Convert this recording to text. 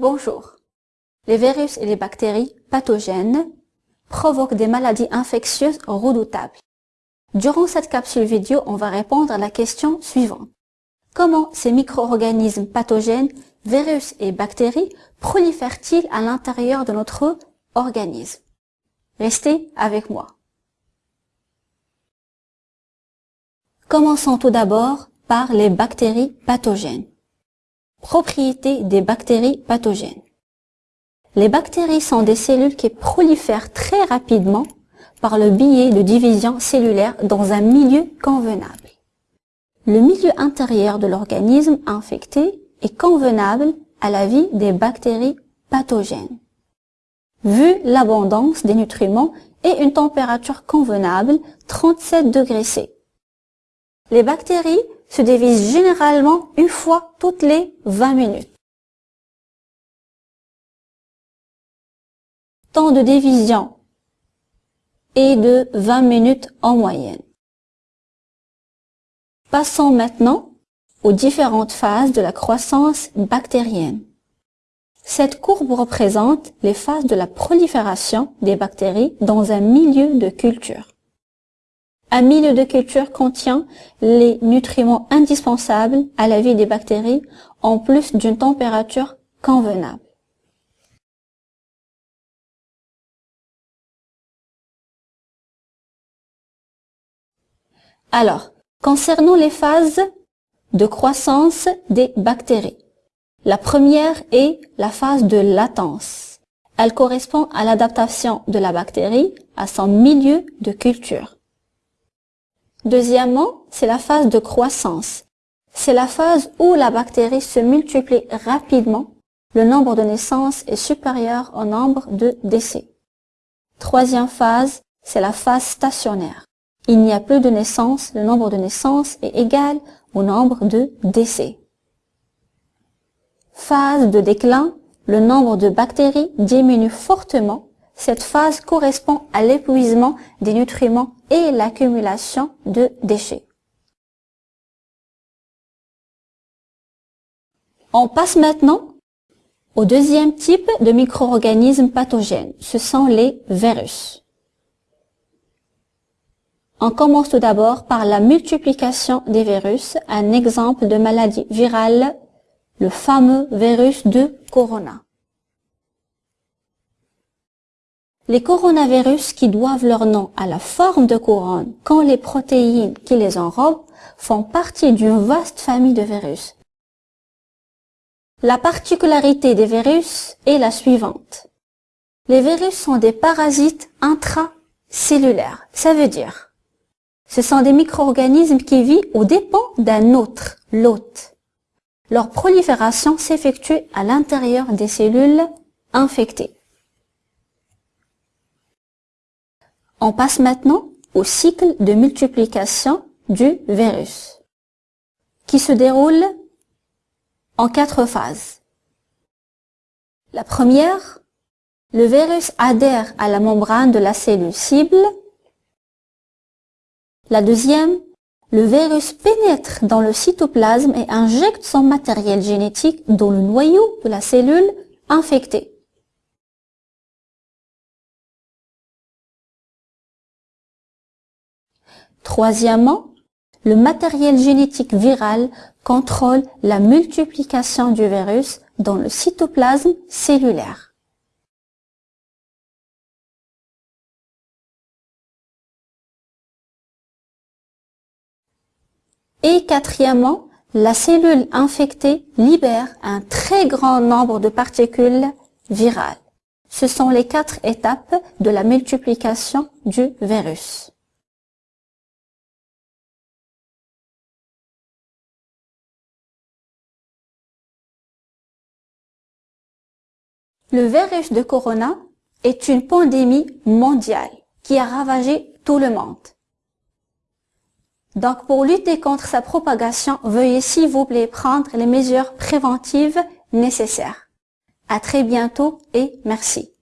Bonjour. Les virus et les bactéries pathogènes provoquent des maladies infectieuses redoutables. Durant cette capsule vidéo, on va répondre à la question suivante. Comment ces micro-organismes pathogènes, virus et bactéries prolifèrent-ils à l'intérieur de notre organisme? Restez avec moi. Commençons tout d'abord par les bactéries pathogènes. Propriétés des bactéries pathogènes. Les bactéries sont des cellules qui prolifèrent très rapidement par le biais de division cellulaire dans un milieu convenable. Le milieu intérieur de l'organisme infecté est convenable à la vie des bactéries pathogènes. Vu l'abondance des nutriments et une température convenable, 37 degrés C, les bactéries se divisent généralement une fois toutes les 20 minutes. Temps de division est de 20 minutes en moyenne. Passons maintenant aux différentes phases de la croissance bactérienne. Cette courbe représente les phases de la prolifération des bactéries dans un milieu de culture. Un milieu de culture contient les nutriments indispensables à la vie des bactéries en plus d'une température convenable. Alors, concernant les phases de croissance des bactéries, la première est la phase de latence. Elle correspond à l'adaptation de la bactérie à son milieu de culture. Deuxièmement, c'est la phase de croissance. C'est la phase où la bactérie se multiplie rapidement. Le nombre de naissances est supérieur au nombre de décès. Troisième phase, c'est la phase stationnaire. Il n'y a plus de naissances, le nombre de naissances est égal au nombre de décès. Phase de déclin, le nombre de bactéries diminue fortement cette phase correspond à l'épuisement des nutriments et l'accumulation de déchets. On passe maintenant au deuxième type de micro-organismes pathogènes. Ce sont les virus. On commence tout d'abord par la multiplication des virus, un exemple de maladie virale, le fameux virus de Corona. Les coronavirus qui doivent leur nom à la forme de couronne quand les protéines qui les enrobent font partie d'une vaste famille de virus. La particularité des virus est la suivante. Les virus sont des parasites intracellulaires. Ça veut dire, ce sont des micro-organismes qui vivent aux dépens d'un autre, l'hôte. Leur prolifération s'effectue à l'intérieur des cellules infectées. On passe maintenant au cycle de multiplication du virus, qui se déroule en quatre phases. La première, le virus adhère à la membrane de la cellule cible. La deuxième, le virus pénètre dans le cytoplasme et injecte son matériel génétique dans le noyau de la cellule infectée. Troisièmement, le matériel génétique viral contrôle la multiplication du virus dans le cytoplasme cellulaire. Et quatrièmement, la cellule infectée libère un très grand nombre de particules virales. Ce sont les quatre étapes de la multiplication du virus. Le virus de corona est une pandémie mondiale qui a ravagé tout le monde. Donc, pour lutter contre sa propagation, veuillez s'il vous plaît prendre les mesures préventives nécessaires. À très bientôt et merci.